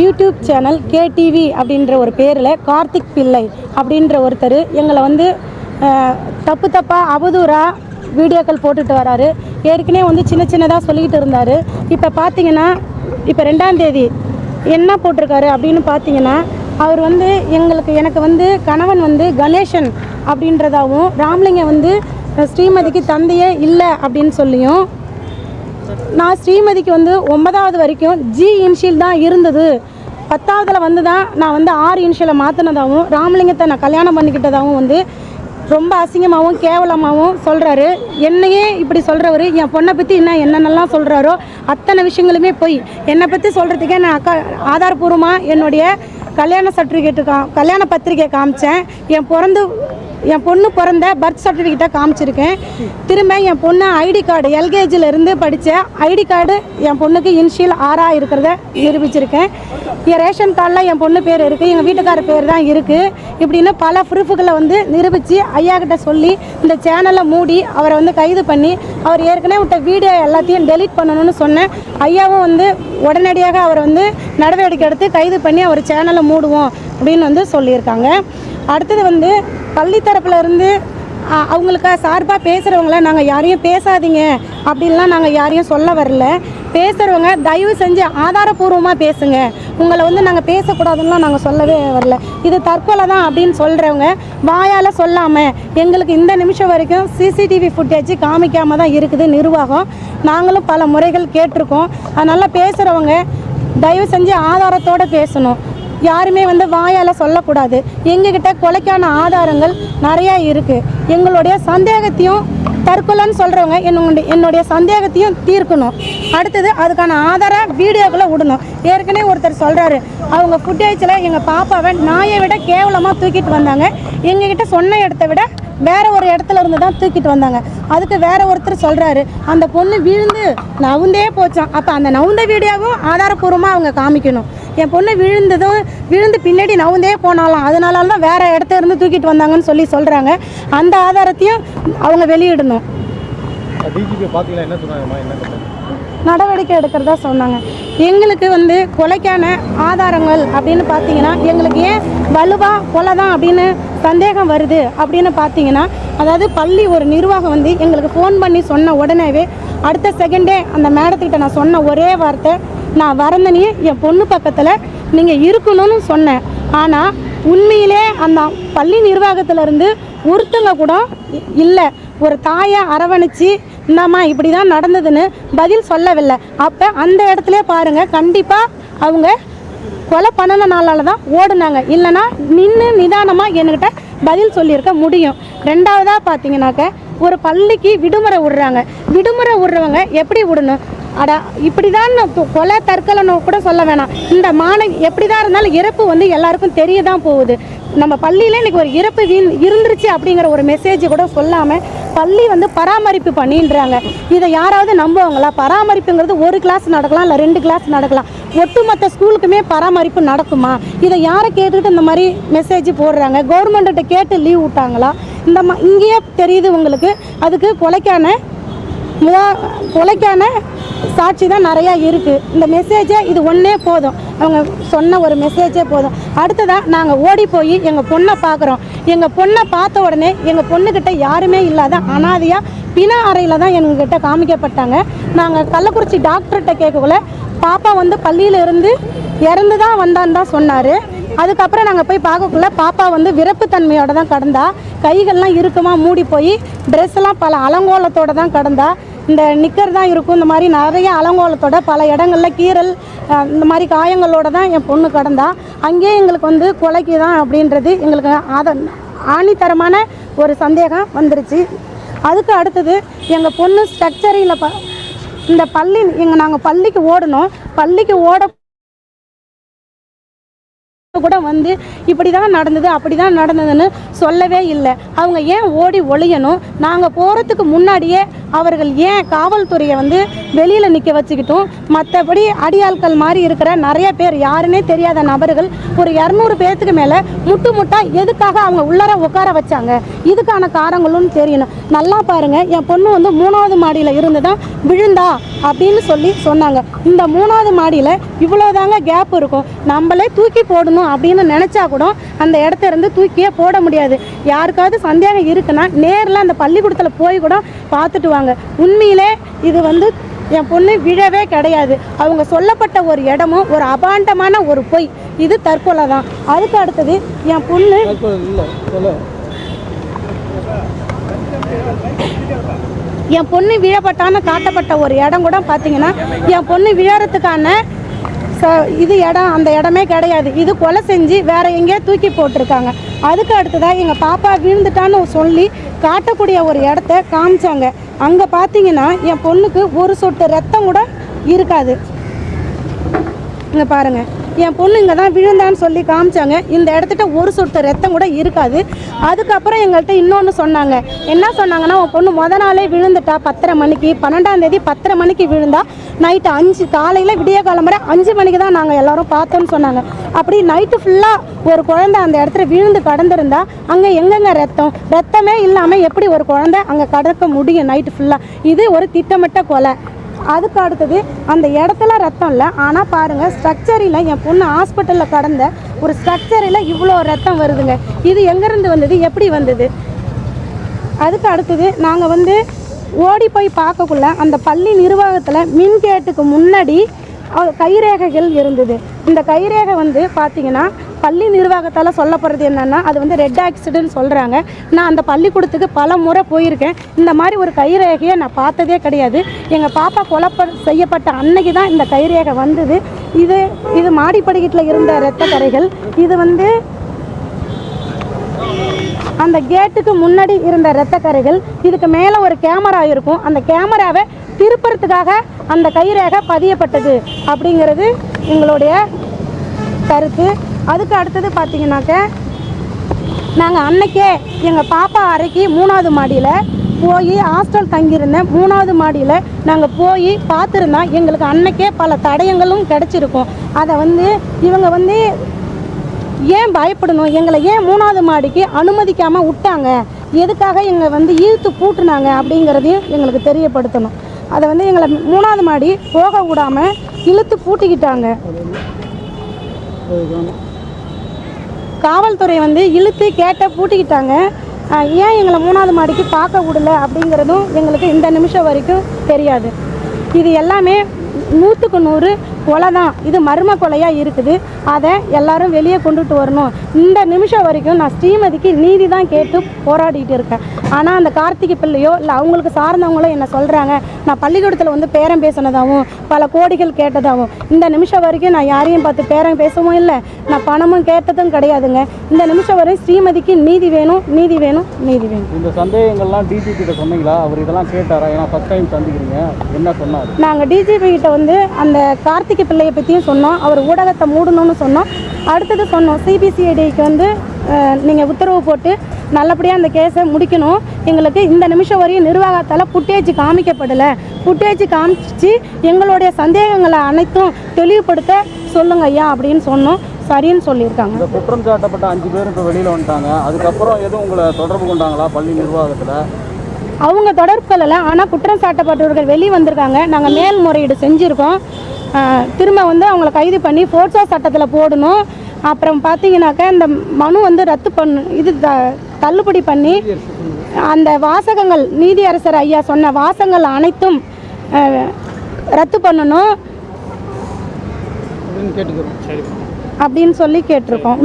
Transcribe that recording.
YouTube channel KTV அப்படின்ற ஒரு பேரில் கார்த்திக் பிள்ளை அப்படின்ற ஒருத்தர் எங்களை வந்து தப்பு தப்பாக அவதூறாக வீடியோக்கள் போட்டுட்டு வராரு. ஏற்கனவே வந்து சின்ன சின்னதாக சொல்லிக்கிட்டு இருந்தார். இப்போ பார்த்தீங்கன்னா இப்போ ரெண்டாம் தேதி என்ன போட்டிருக்காரு அப்படின்னு பார்த்தீங்கன்னா அவர் வந்து எங்களுக்கு எனக்கு வந்து கணவன் வந்து கணேசன் அப்படின்றதாவும் ராமலிங்கம் வந்து ஸ்ரீமதிக்கு தந்தையே இல்லை அப்படின்னு சொல்லியும் நான் ஸ்ரீமதிக்கு வந்து ஒன்பதாவது வரைக்கும் ஜி இன்ஷியல் தான் இருந்தது. பத்தாவதில் வந்து தான் நான் வந்து ஆறு இன்ஷியலை மாற்றினதாகவும் ராமலிங்கத்தை நான் கல்யாணம் பண்ணிக்கிட்டதாகவும் வந்து ரொம்ப அசிங்கமாகவும் கேவலமாகவும் சொல்கிறாரு என்னையே இப்படி சொல்கிறவர் என் பொண்ணை பற்றி என்ன என்னென்னலாம் சொல்கிறாரோ அத்தனை விஷயங்களுமே போய் என்னை பற்றி சொல்கிறதுக்கே நான் அக்கா ஆதாரபூர்வமாக என்னுடைய கல்யாண சர்டிஃபிகேட்டு கா கல்யாண பத்திரிக்கையை காமிச்சேன். என் பிறந்து என் பொண்ணு பிறந்த பர்த் சர்டிஃபிகேட்டை காமிச்சிருக்கேன். திரும்ப என் பொண்ணு ஐடி கார்டு எல்கேஜியில் இருந்து படித்த ஐடி கார்டு என் பொண்ணுக்கு இன்ஷியல் ஆறாக இருக்கிறத நிரூபிச்சிருக்கேன். என் ரேஷன் கார்டில் என் பொண்ணு பேர் இருக்குது எங்கள் வீட்டுக்கார பேர் தான் இருக்குது இப்படின்னு பல ப்ரூஃபுகளை வந்து நிரூபித்து ஐயா கிட்ட சொல்லி இந்த சேனலை மூடி அவரை வந்து கைது பண்ணி அவர் ஏற்கனவே விட்ட வீடியோ எல்லாத்தையும் டெலீட் பண்ணணும்னு சொன்னேன். ஐயாவும் வந்து உடனடியாக அவரை வந்து நடவடிக்கை எடுத்து கைது பண்ணி அவர் சேனலை மூடுவோம் அப்படின்னு வந்து சொல்லியிருக்காங்க. அடுத்தது வந்து பள்ளி தரப்புல இருந்து அவங்களுக்கு சார்பாக பேசுகிறவங்கள நாங்கள் யாரையும் பேசாதீங்க. அப்படின்லாம் நாங்கள் யாரையும் சொல்ல வரல. பேசுகிறவங்க தயவு செஞ்சு ஆதாரபூர்வமாக பேசுங்க. உங்களை வந்து நாங்கள் பேசக்கூடாதுன்னுலாம் நாங்கள் சொல்லவே வரல. இது தற்கொலை தான் அப்படின்னு சொல்கிறவங்க வாயால் சொல்லாமல் எங்களுக்கு இந்த நிமிஷம் வரைக்கும் சிசிடிவி ஃபுட்டேஜ் காமிக்காமல் தான் இருக்குது நிர்வாகம். நாங்களும் பல முறைகள் கேட்டிருக்கோம். அதனால் பேசுகிறவங்க தயவு செஞ்சு ஆதாரத்தோடு பேசணும். யாருமே வந்து வாயால் சொல்லக்கூடாது. எங்ககிட்ட கொலைக்கான ஆதாரங்கள் நிறையா இருக்குது எங்களுடைய சந்தேகத்தையும் தற்கொலைன்னு சொல்கிறவங்க என்னுடைய என்னுடைய சந்தேகத்தையும் தீர்க்கணும். அடுத்தது அதுக்கான ஆதார வீடியோக்குள்ளே விடணும். ஏற்கனவே ஒருத்தர் சொல்கிறாரு அவங்க ஃபுட்டேஜில் எங்கள் பாப்பாவை நாயை விட கேவலமாக தூக்கிட்டு வந்தாங்க. எங்ககிட்ட சொன்ன இடத்த விட வேற ஒரு இடத்துல இருந்து தான் தூக்கிட்டு வந்தாங்க. அதுக்கு வேற ஒருத்தர் சொல்கிறாரு அந்த பொண்ணு விழுந்து நவுந்தே போச்சான் அப்போ அந்த நவுந்த வீடியோவும் ஆதாரப்பூர்வமாக அவங்க காமிக்கணும். என் பொண்ணு விழுந்ததும் விழுந்து பின்னாடி நவுந்தே போனாலாம். அதனால தான் வேற இடத்துல இருந்து தூக்கிட்டு வந்தாங்கன்னு சொல்லி சொல்றாங்க. அந்த ஆதாரத்தையும் அவங்க வெளியிடணும். நடவடிக்கை எடுக்கிறதா சொன்னாங்க. எங்களுக்கு வந்து கொலைக்கான ஆதாரங்கள் அப்படின்னு பார்த்தீங்கன்னா எங்களுக்கு ஏன் வலுவா கொலை தான் அப்படின்னு சந்தேகம் வருது அப்படின்னு பார்த்தீங்கன்னா அதாவது பள்ளி ஒரு நிர்வாகம் வந்து எங்களுக்கு ஃபோன் பண்ணி சொன்ன உடனேவே அடுத்த செகண்டே அந்த மேடத்துக்கிட்ட நான் சொன்ன ஒரே வார்த்தை நான் வரந்தனையே என் பொண்ணு பக்கத்தில் நீங்கள் இருக்கணும்னு சொன்னேன். ஆனால் உண்மையிலே அந்த பள்ளி நிர்வாகத்திலேருந்து ஒருத்தங்க கூட இல்லை. ஒரு தாயை அரவணைச்சு இந்தாம்மா இப்படி தான் நடந்ததுன்னு பதில் சொல்லவில்லை. அப்போ அந்த இடத்துல பாருங்கள் கண்டிப்பாக அவங்க கொலை பண்ணனால நாளால தான் ஓடுனாங்க. இல்லைன்னா நின்று நிதானமாக என்கிட்ட பதில் சொல்லியிருக்க முடியும். ரெண்டாவதாக பார்த்தீங்கன்னாக்க ஒரு பள்ளிக்கு விடுமுறை விடுறாங்க. விடுமுறை விடுறவங்க எப்படி விடணும்? அட இப்படி தான் கொலை தற்கொலைன்னு கூட சொல்ல வேணாம். இந்த மாணவி எப்படி தான் இருந்தாலும் இறப்பு வந்து எல்லாருக்கும் தெரிய தான் போகுது. நம்ம பள்ளியில் இன்னைக்கு ஒரு இறப்பு வீண் இருந்துருச்சு அப்படிங்கிற ஒரு மெசேஜ் கூட சொல்லாமல் பள்ளி வந்து பராமரிப்பு பண்ணின்றாங்க. இதை யாராவது நம்புவாங்களா? பராமரிப்புங்கிறது ஒரு கிளாஸ் நடக்கலாம் இல்லை ரெண்டு கிளாஸ் நடக்கலாம். ஒட்டுமொத்த ஸ்கூலுக்குமே பராமரிப்பு நடக்குமா? இதை யாரை கேட்டுட்டு இந்த மாதிரி மெசேஜ் போடுறாங்க? கவர்மெண்ட்டை கேட்டு லீவ் விட்டாங்களா? இந்த மா இங்கேயே தெரியுது உங்களுக்கு. அதுக்கு கொலைக்கான முதா கொலைக்கான சாட்சி தான் நிறையா இருக்குது இந்த மெசேஜே இது ஒன்றே போதும். அவங்க சொன்ன ஒரு மெசேஜே போதும். அடுத்ததாக நாங்கள் ஓடி போய் எங்கள் பொண்ணை பார்க்குறோம் எங்கள் பொண்ணை பார்த்த உடனே எங்கள் பொண்ணுக்கிட்ட யாருமே இல்லாத அனாதையாக பிண அறையில் தான் எங்ககிட்ட காமிக்கப்பட்டாங்க. நாங்கள் கள்ளக்குறிச்சி டாக்டர்கிட்ட கேட்கக்குள்ள பாப்பா வந்து பள்ளியிலிருந்து இறந்து தான் வந்தான்னு தான் சொன்னார். அதுக்கப்புறம் நாங்கள் போய் பார்க்கக்குள்ள பாப்பா வந்து விரப்புத்தன்மையோட தான் கடந்தா. கைகள்லாம் இறுக்கமாக மூடி போய் ட்ரெஸ்லாம் பல அலங்கோலத்தோடு தான் கடந்தா. இந்த நிக்கர் தான் இருக்கும். இந்த மாதிரி நிறைய அலங்கோலத்தோட பல இடங்களில் கீறல் இந்த மாதிரி காயங்களோட தான் என் பொண்ணு கடந்தா. அங்கேயே எங்களுக்கு வந்து கொலைக்கு தான் அப்படின்றது எங்களுக்கு ஆத ஆணித்தரமான ஒரு சந்தேகம் வந்துருச்சு. அதுக்கு அடுத்தது எங்கள் பொண்ணு ஸ்ட்ரக்சரியில் ப இந்த பள்ளி எங்கள் நாங்கள் பள்ளிக்கு ஓடணும். பள்ளிக்கு ஓட கூட வந்து இப்படி தான் நடந்தது அப்படி தான் நடந்ததுன்னு சொல்லவே இல்லை. அவங்க ஏன் ஓடி ஒழியணும் நாங்கள் போகிறதுக்கு முன்னாடியே அவர்கள் ஏன் காவல்துறையை வந்து வெளியில் நிற்க வச்சுக்கிட்டும்? மற்றபடி அடியாட்கள் மாதிரி இருக்கிற நிறைய பேர் யாருன்னே தெரியாத நபர்கள் ஒரு இரநூறு பேர்த்துக்கு மேலே முட்டு முட்டா எதுக்காக அவங்க உள்ளர உட்கார வச்சாங்க? இதுக்கான காரணங்களும் தெரியணும். நல்லா பாருங்கள் என் பொண்ணு வந்து மூணாவது மாடியில் இருந்து தான் விழுந்தா அப்படின்னு சொல்லி சொன்னாங்க. இந்த மூணாவது மாடியில் இவ்வளோதாங்க கேப் இருக்கும். நம்மளே தூக்கி போடணும். அப்படின்னு நினச்சா கூட அந்த இடத்த இருந்து தூக்கியே போட முடியாது. யாருக்காவது சந்தேகம் இருக்குன்னா நேரில் அந்த பள்ளிக்கூடத்தில் போய் கூட பார்த்துட்டு வாங்க. உண்மையிலே இது வந்து என் பொண்ணு விழவே கிடையாது. அவங்க சொல்லப்பட்ட ஒரு இடமும் ஒரு அபாண்டமான ஒரு பொய். இது தற்கொலை தான். அதுக்கு அடுத்தது என் பொண்ணு என் பொண்ணு விழப்பட்டான்னு காட்டப்பட்ட ஒரு இடம் கூட பார்த்தீங்கன்னா என் பொண்ணு விழறதுக்கான ஸோ இது இடம் அந்த இடமே கிடையாது. இது கொலை செஞ்சு வேற எங்கேயோ தூக்கி போட்டிருக்காங்க. அதுக்கு அடுத்ததாக எங்கள் பாப்பா விழுந்துட்டான்னு சொல்லி காட்டக்கூடிய ஒரு இடத்த காமிச்சாங்க. அங்கே பார்த்தீங்கன்னா என் பொண்ணுக்கு ஒரு சொட்டு ரத்தம் கூட இருக்காது. இங்கே பாருங்கள் என் பொண்ணு இங்கே தான் விழுந்தான்னு சொல்லி காமிச்சாங்க. இந்த இடத்துட்ட ஒரு சொட்டு ரத்தம் கூட இருக்காது. அதுக்கப்புறம் எங்கள்கிட்ட இன்னொன்று சொன்னாங்க. என்ன சொன்னாங்கன்னா உன் பொண்ணு முத நாளே விழுந்துட்டா பத்தரை மணிக்கு பன்னெண்டாம் தேதி பத்தரை மணிக்கு விழுந்தா நைட்டு அஞ்சு காலையில் விடிய காலம்பரை அஞ்சு மணிக்கு தான் நாங்கள் எல்லோரும் பார்த்தோன்னு சொன்னாங்க. அப்படி நைட்டு ஃபுல்லாக ஒரு குழந்தை அந்த இடத்துல விழுந்து கடந்திருந்தா அங்கே எங்கெங்க ரத்தம்? ரத்தமே இல்லாமல் எப்படி ஒரு குழந்தை அங்கே கடக்க முடியும் நைட்டு ஃபுல்லாக இது ஒரு திட்டமிட்ட கொலை. அதுக்கு அடுத்தது அந்த இடத்துல ரத்தம் இல்லை. ஆனால் பாருங்கள் ஸ்ட்ரக்சரில் என் பொண்ணு ஹாஸ்பிட்டலில் கடந்த ஒரு ஸ்ட்ரக்சரில் இவ்வளோ ரத்தம் வருதுங்க. இது எங்கேருந்து வந்தது? எப்படி வந்தது? அதுக்கு அடுத்தது நாங்கள் வந்து ஓடி போய் பார்க்கக்குள்ள அந்த பள்ளி நிர்வாகத்தில் மின் கேட்டுக்கு முன்னாடி கைரேகைகள் இருந்தது. இந்த கைரேகை வந்து பார்த்தீங்கன்னா பள்ளி நிர்வாகத்தால் சொல்லப்படுறது என்னென்னா அது வந்து ரெட் ஆக்சிடென்ட் சொல்கிறாங்க நான் அந்த பள்ளிக்கூடத்துக்கு பல முறை போயிருக்கேன். இந்த மாதிரி ஒரு கைரேகையை நான் பார்த்ததே கிடையாது. எங்கள் பாப்பா கொலப்ப செய்யப்பட்ட அன்னைக்கு தான் இந்த கைரேகை வந்தது. இது இது மாடிப்படிக்கட்டில் இருந்த இரத்த கரைகள். இது வந்து அந்த கேட்டுக்கு முன்னாடி இருந்த இரத்த கரைகள் இதுக்கு மேலே ஒரு கேமரா இருக்கும். அந்த கேமராவை திருப்புறத்துக்காக அந்த கைரேகை பதியப்பட்டது அப்படிங்கிறது எங்களுடைய கருத்து. அதுக்கு அடுத்தது பார்த்தீங்கன்னாக்க நாங்கள் அன்னைக்கே எங்கள் பாப்பா அறைக்கு மூணாவது மாடியில் போய் ஹாஸ்டல் தங்கியிருந்தேன் மூணாவது மாடியில் நாங்கள் போய் பார்த்துருந்தா எங்களுக்கு அன்னைக்கே பல தடயங்களும் கிடச்சிருக்கும். அதை வந்து இவங்க வந்து ஏன் பயப்படணும்? எங்களை ஏன் மூணாவது மாடிக்கு அனுமதிக்காமல் விட்டாங்க? எதுக்காக எங்களை வந்து இழுத்து பூட்டுனாங்க அப்படிங்கிறதையும் எங்களுக்கு தெரியப்படுத்தணும். அதை வந்து எங்களை மூணாவது மாடி போக விடாமல் இழுத்து பூட்டிக்கிட்டாங்க. காவல்துறை வந்து இழுத்து கேட்ட பூட்டிக்கிட்டாங்க. ஏன் எங்களை மூணாவது மாடிக்கு பார்க்க விடல அப்படிங்கிறதும் எங்களுக்கு இந்த நிமிஷம் வரைக்கும் தெரியாது. இது எல்லாமே நூற்றுக்கு நூறு கொலை தான் இது மர்ம கொலையாக இருக்குது. அதை எல்லாரும் வெளியே கொண்டுட்டு வரணும். இந்த நிமிஷம் வரைக்கும் நான் ஸ்ரீமதிக்கு நீதி தான் கேட்டு போராடிட்டு இருக்கேன். ஆனால் அந்த கார்த்திகை பிள்ளையோ இல்லை அவங்களுக்கு சார்ந்தவங்களோ என்ன சொல்கிறாங்க நான் பள்ளிக்கூடத்தில் வந்து பேரம் பேசினதாகவும் பல கோடிகள் கேட்டதாகவும். இந்த நிமிஷம் வரைக்கும் நான் யாரையும் பார்த்து பேரம் பேசவும் இல்லை. நான் பணமும் கேட்டதும் கிடையாதுங்க. இந்த நிமிஷம் வரையும் ஸ்ரீமதிக்கு நீதி வேணும் நீதி வேணும் நீதி வேணும். இந்த சந்தேகங்கள்லாம் டிஜிபி கிட்ட சொன்னீங்களா? அவர் இதெல்லாம் கேட்டாரா? ஏன்னா ஃபர்ஸ்ட் டைம் சந்திக்கிறீங்க. என்ன சொன்னார்? நாங்கள் டிஜிபி கிட்ட வந்து அந்த கார்த்திகை பிள்ளையை பற்றியும் சொன்னோம். அவர் ஊடகத்தை மூடணும்னு சொன்னோம். அடுத்தது சொன்னோம் சிபிசிஐடிக்கு வந்து நீங்கள் உத்தரவு போட்டு நல்லபடியாக அந்த கேஸை முடிக்கணும். எங்களுக்கு இந்த நிமிஷம் வரையும் நிர்வாகத்தால் புட்டேஜ் காமிக்கப்படலை. புட்டேஜ் காமிச்சு எங்களுடைய சந்தேகங்களை அனைத்தும் தெளிவுபடுத்த சொல்லுங்க ஐயா அப்படின்னு சொன்னோம். சரின்னு சொல்லியிருக்காங்க. இந்த குற்றம் சாட்டப்பட்ட அஞ்சு பேர் இப்போ வெளியில் வந்துட்டாங்க. அதுக்கப்புறம் எதுவும் உங்களை தொடர்பு கொண்டாங்களா? பள்ளி நிர்வாகத்தில்? அவங்க தொடர்பு கொள்ளலை ஆனால் குற்றம் சாட்டப்பட்டவர்கள் வெளியே வந்திருக்காங்க. நாங்கள் மேல்முறையீடு செஞ்சுருக்கோம். திரும்ப வந்து அவங்கள கைது பண்ணி போர்ட்ஸா சட்டத்தில் போடணும். அப்புறம் பார்த்தீங்கன்னாக்கா இந்த மனு வந்து ரத்து பண்ணு இது த- தள்ளுபடி பண்ணி அந்த வாசகங்கள் நீதியரசர் ஐயா சொன்ன வாசகங்கள் அனைத்தும் ரத்து பண்ணணும். அப்படின்னு சொல்லி கேட்டிருக்கோம்.